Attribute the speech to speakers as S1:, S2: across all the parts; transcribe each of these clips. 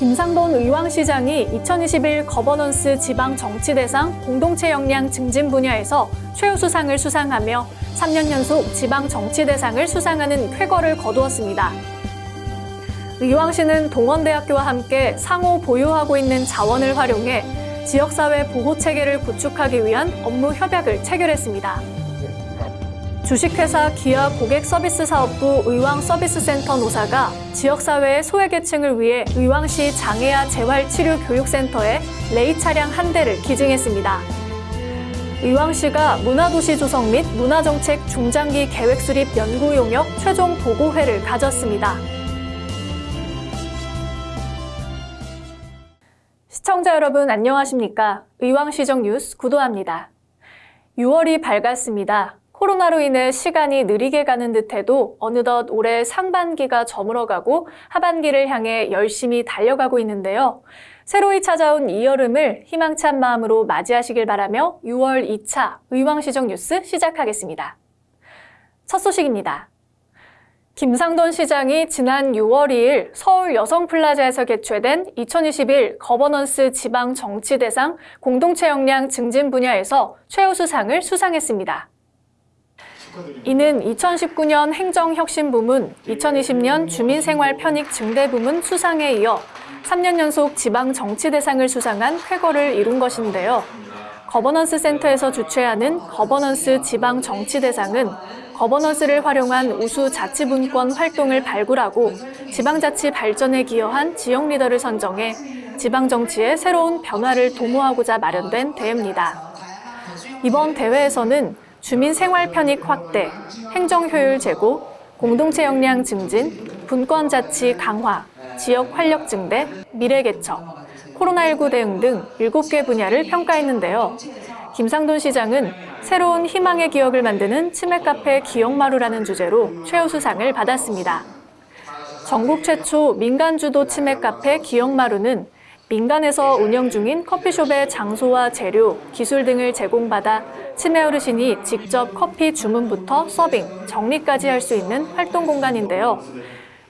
S1: 김상돈 의왕시장이 2021 거버넌스 지방 정치대상 공동체 역량 증진 분야에서 최우수상을 수상하며 3년 연속 지방 정치대상을 수상하는 쾌거를 거두었습니다. 의왕시는 동원대학교와 함께 상호 보유하고 있는 자원을 활용해 지역사회 보호체계를 구축하기 위한 업무 협약을 체결했습니다. 주식회사 기아 고객서비스 사업부 의왕서비스센터 노사가 지역사회의 소외계층을 위해 의왕시 장애아 재활치료교육센터에 레이 차량 한 대를 기증했습니다. 의왕시가 문화도시 조성 및 문화정책 중장기 계획 수립 연구 용역 최종 보고회를 가졌습니다. 시청자 여러분 안녕하십니까? 의왕시정 뉴스 구도합니다. 6월이 밝았습니다. 코로나로 인해 시간이 느리게 가는 듯해도 어느덧 올해 상반기가 저물어가고 하반기를 향해 열심히 달려가고 있는데요. 새로이 찾아온 이 여름을 희망찬 마음으로 맞이하시길 바라며 6월 2차 의왕시정 뉴스 시작하겠습니다. 첫 소식입니다. 김상돈 시장이 지난 6월 2일 서울 여성플라자에서 개최된 2021 거버넌스 지방 정치대상 공동체 역량 증진 분야에서 최우수상을 수상했습니다. 이는 2019년 행정혁신부문, 2020년 주민생활 편익 증대 부문 수상에 이어 3년 연속 지방 정치대상을 수상한 쾌거를 이룬 것인데요. 거버넌스 센터에서 주최하는 거버넌스 지방 정치대상은 거버넌스를 활용한 우수 자치분권 활동을 발굴하고 지방자치 발전에 기여한 지역 리더를 선정해 지방정치의 새로운 변화를 도모하고자 마련된 대회입니다. 이번 대회에서는 주민 생활 편익 확대, 행정 효율 제고, 공동체 역량 증진, 분권 자치 강화, 지역 활력 증대, 미래 개척, 코로나19 대응 등 7개 분야를 평가했는데요. 김상돈 시장은 새로운 희망의 기억을 만드는 치맥 카페 기억마루라는 주제로 최우수상을 받았습니다. 전국 최초 민간 주도 치맥 카페 기억마루는 민간에서 운영 중인 커피숍의 장소와 재료, 기술 등을 제공받아 치매 어르신이 직접 커피 주문부터 서빙, 정리까지 할 수 있는 활동 공간인데요.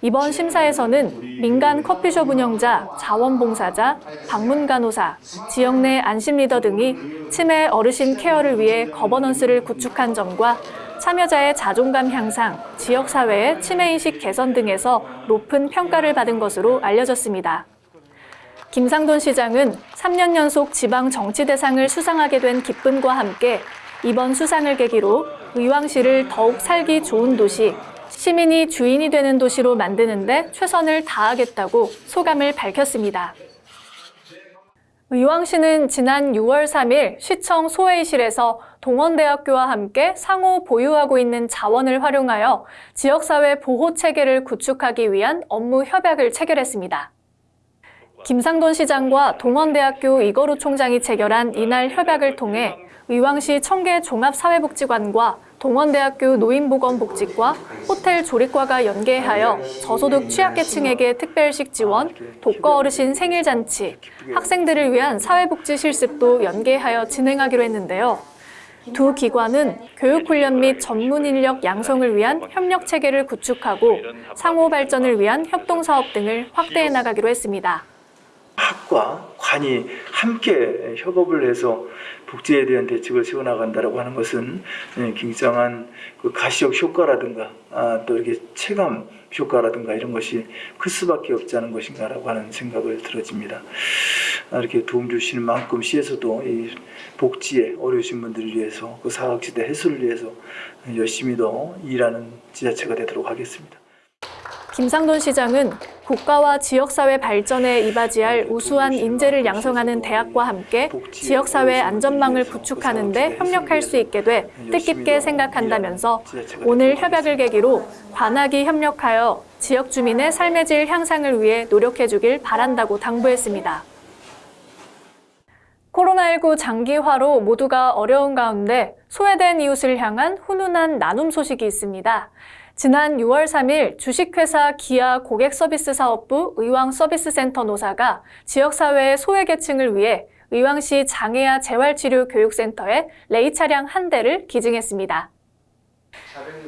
S1: 이번 심사에서는 민간 커피숍 운영자, 자원봉사자, 방문간호사, 지역 내 안심 리더 등이 치매 어르신 케어를 위해 거버넌스를 구축한 점과 참여자의 자존감 향상, 지역사회의 치매인식 개선 등에서 높은 평가를 받은 것으로 알려졌습니다. 김상돈 시장은 3년 연속 지방 정치대상을 수상하게 된 기쁨과 함께 이번 수상을 계기로 의왕시를 더욱 살기 좋은 도시, 시민이 주인이 되는 도시로 만드는 데 최선을 다하겠다고 소감을 밝혔습니다. 의왕시는 지난 6월 3일 시청 소회의실에서 동원대학교와 함께 상호 보유하고 있는 자원을 활용하여 지역사회 보호체계를 구축하기 위한 업무 협약을 체결했습니다. 김상돈 시장과 동원대학교 이거루 총장이 체결한 이날 협약을 통해 의왕시 청계 종합사회복지관과 동원대학교 노인보건복지과, 호텔 조리과가 연계하여 저소득 취약계층에게 특별식 지원, 독거 어르신 생일잔치, 학생들을 위한 사회복지 실습도 연계하여 진행하기로 했는데요. 두 기관은 교육훈련 및 전문 인력 양성을 위한 협력 체계를 구축하고 상호 발전을 위한 협동사업 등을 확대해 나가기로 했습니다.
S2: 학과 관이 함께 협업을 해서 복지에 대한 대책을 세워나간다라고 하는 것은 예, 굉장한 그 가시적 효과라든가 아, 또 이렇게 체감 효과라든가 이런 것이 클 수밖에 없지 않은 것인가라고 하는 생각을 들어집니다. 아, 이렇게 도움 주시는 만큼 시에서도 이 복지에 어려우신 분들을 위해서 그 사각지대 해소를 위해서 열심히 더 일하는 지자체가 되도록 하겠습니다.
S1: 김상돈 시장은 국가와 지역사회 발전에 이바지할 우수한 인재를 양성하는 대학과 함께 지역사회 안전망을 구축하는 데 협력할 수 있게 돼 뜻깊게 생각한다면서 오늘 협약을 계기로 관악이 협력하여 지역 주민의 삶의 질 향상을 위해 노력해 주길 바란다고 당부했습니다. 코로나19 장기화로 모두가 어려운 가운데 소외된 이웃을 향한 훈훈한 나눔 소식이 있습니다. 지난 6월 3일 주식회사 기아 고객서비스사업부 의왕서비스센터 노사가 지역사회의 소외계층을 위해 의왕시 장애아 재활치료교육센터에 레이 차량 한 대를 기증했습니다.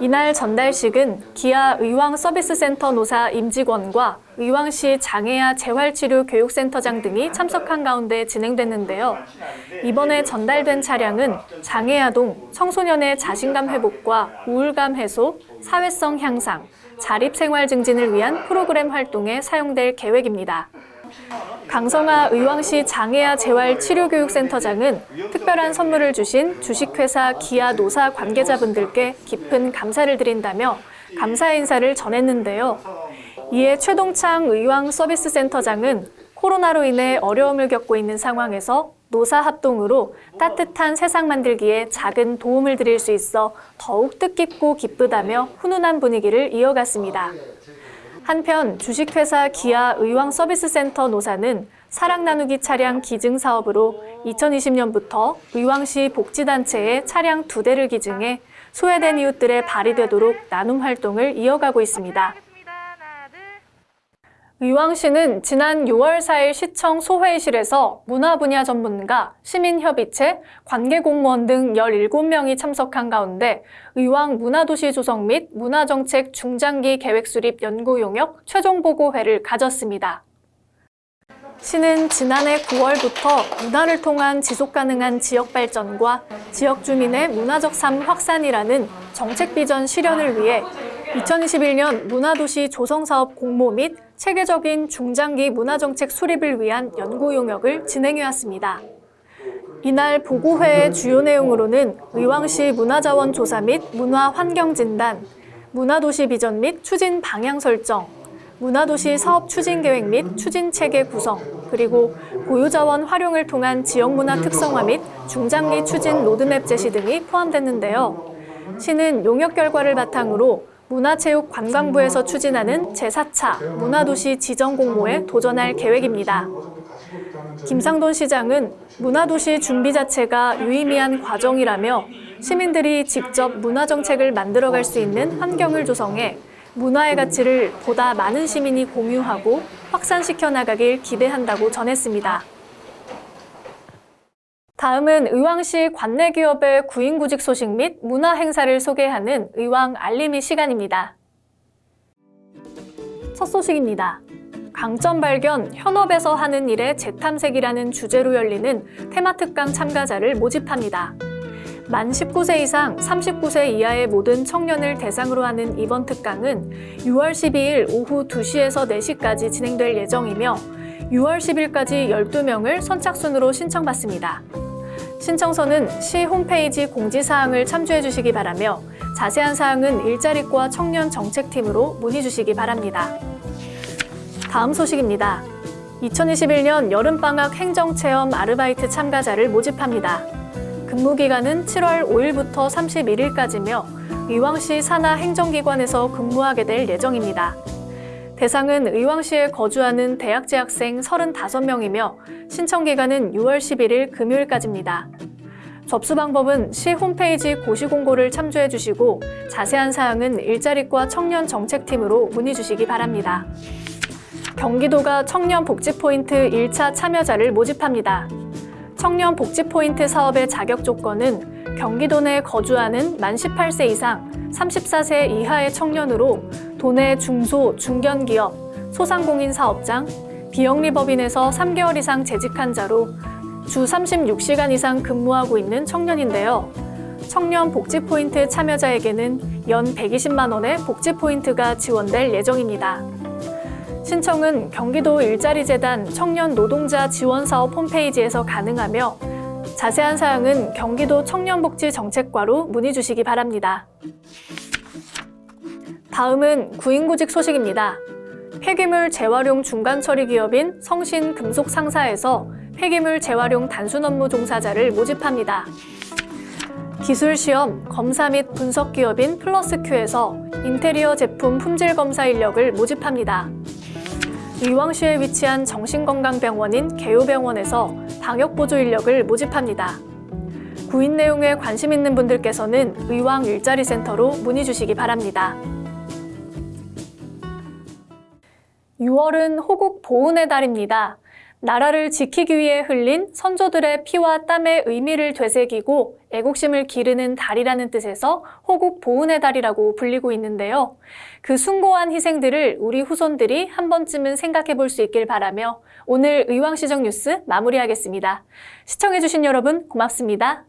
S1: 이날 전달식은 기아 의왕 서비스센터 노사 임직원과 의왕시 장애아 재활치료교육센터장 등이 참석한 가운데 진행됐는데요. 이번에 전달된 차량은 장애아동 청소년의 자신감 회복과 우울감 해소, 사회성 향상, 자립생활 증진을 위한 프로그램 활동에 사용될 계획입니다. 강성아 의왕시 장애아 재활치료교육센터장은 특별한 선물을 주신 주식회사 기아 노사 관계자분들께 깊은 감사를 드린다며 감사 인사를 전했는데요. 이에 최동창 의왕 서비스센터장은 코로나로 인해 어려움을 겪고 있는 상황에서 노사 합동으로 따뜻한 세상 만들기에 작은 도움을 드릴 수 있어 더욱 뜻깊고 기쁘다며 훈훈한 분위기를 이어갔습니다. 한편 주식회사 기아 의왕 서비스센터 노사는 사랑 나누기 차량 기증 사업으로 2020년부터 의왕시 복지단체에 차량 두 대를 기증해 소외된 이웃들의 발휘되도록 나눔 활동을 이어가고 있습니다. 의왕시는 지난 6월 4일 시청 소회의실에서 문화 분야 전문가, 시민협의체, 관계공무원 등 17명이 참석한 가운데 의왕 문화도시 조성 및 문화정책 중장기 계획 수립 연구 용역 최종 보고회를 가졌습니다. 시는 지난해 9월부터 문화를 통한 지속 가능한 지역 발전과 지역 주민의 문화적 삶 확산이라는 정책 비전 실현을 위해 2021년 문화도시 조성사업 공모 및 체계적인 중장기 문화정책 수립을 위한 연구 용역을 진행해왔습니다. 이날 보고회의 주요 내용으로는 의왕시 문화자원 조사 및 문화 환경 진단, 문화도시 비전 및 추진 방향 설정, 문화도시 사업 추진 계획 및 추진 체계 구성, 그리고 고유자원 활용을 통한 지역문화 특성화 및 중장기 추진 로드맵 제시 등이 포함됐는데요. 시는 용역 결과를 바탕으로 문화체육관광부에서 추진하는 제4차 문화도시 지정 공모에 도전할 계획입니다. 김상돈 시장은 문화도시 준비 자체가 유의미한 과정이라며 시민들이 직접 문화정책을 만들어갈 수 있는 환경을 조성해 문화의 가치를 보다 많은 시민이 공유하고 확산시켜 나가길 기대한다고 전했습니다. 다음은 의왕시 관내 기업의 구인구직 소식 및 문화 행사를 소개하는 의왕 알림이 시간입니다. 첫 소식입니다. 강점 발견, 현업에서 하는 일의 재탐색이라는 주제로 열리는 테마특강 참가자를 모집합니다. 만 19세 이상, 39세 이하의 모든 청년을 대상으로 하는 이번 특강은 6월 12일 오후 2시에서 4시까지 진행될 예정이며 6월 10일까지 12명을 선착순으로 신청받습니다. 신청서는 시 홈페이지 공지사항을 참조해 주시기 바라며 자세한 사항은 일자리과 청년 정책팀으로 문의 주시기 바랍니다. 다음 소식입니다. 2021년 여름방학 행정체험 아르바이트 참가자를 모집합니다. 근무 기간은 7월 5일부터 31일까지며 의왕시 산하 행정기관에서 근무하게 될 예정입니다. 대상은 의왕시에 거주하는 대학 재학생 35명이며 신청 기간은 6월 11일 금요일까지입니다. 접수 방법은 시 홈페이지 고시공고를 참조해 주시고 자세한 사항은 일자리과 청년 정책팀으로 문의 주시기 바랍니다. 경기도가 청년 복지 포인트 1차 참여자를 모집합니다. 청년 복지 포인트 사업의 자격 조건은 경기도 내 거주하는 만 18세 이상 34세 이하의 청년으로 도내 중소, 중견기업, 소상공인 사업장, 비영리법인에서 3개월 이상 재직한 자로 주 36시간 이상 근무하고 있는 청년인데요. 청년 복지 포인트 참여자에게는 연 120만 원의 복지 포인트가 지원될 예정입니다. 신청은 경기도 일자리재단 청년 노동자 지원사업 홈페이지에서 가능하며 자세한 사항은 경기도 청년복지정책과로 문의 주시기 바랍니다. 다음은 구인구직 소식입니다. 폐기물 재활용 중간 처리 기업인 성신 금속 상사에서 폐기물 재활용 단순 업무 종사자를 모집합니다. 기술 시험, 검사 및 분석 기업인 플러스큐에서 인테리어 제품 품질 검사 인력을 모집합니다. 의왕시에 위치한 정신건강병원인 개요병원에서 방역보조 인력을 모집합니다. 구인 내용에 관심 있는 분들께서는 의왕 일자리센터로 문의 주시기 바랍니다. 6월은 호국 보훈의 달입니다. 나라를 지키기 위해 흘린 선조들의 피와 땀의 의미를 되새기고 애국심을 기르는 달이라는 뜻에서 호국 보훈의 달이라고 불리고 있는데요. 그 숭고한 희생들을 우리 후손들이 한 번쯤은 생각해 볼 수 있길 바라며 오늘 의왕시정 뉴스 마무리하겠습니다. 시청해주신 여러분 고맙습니다.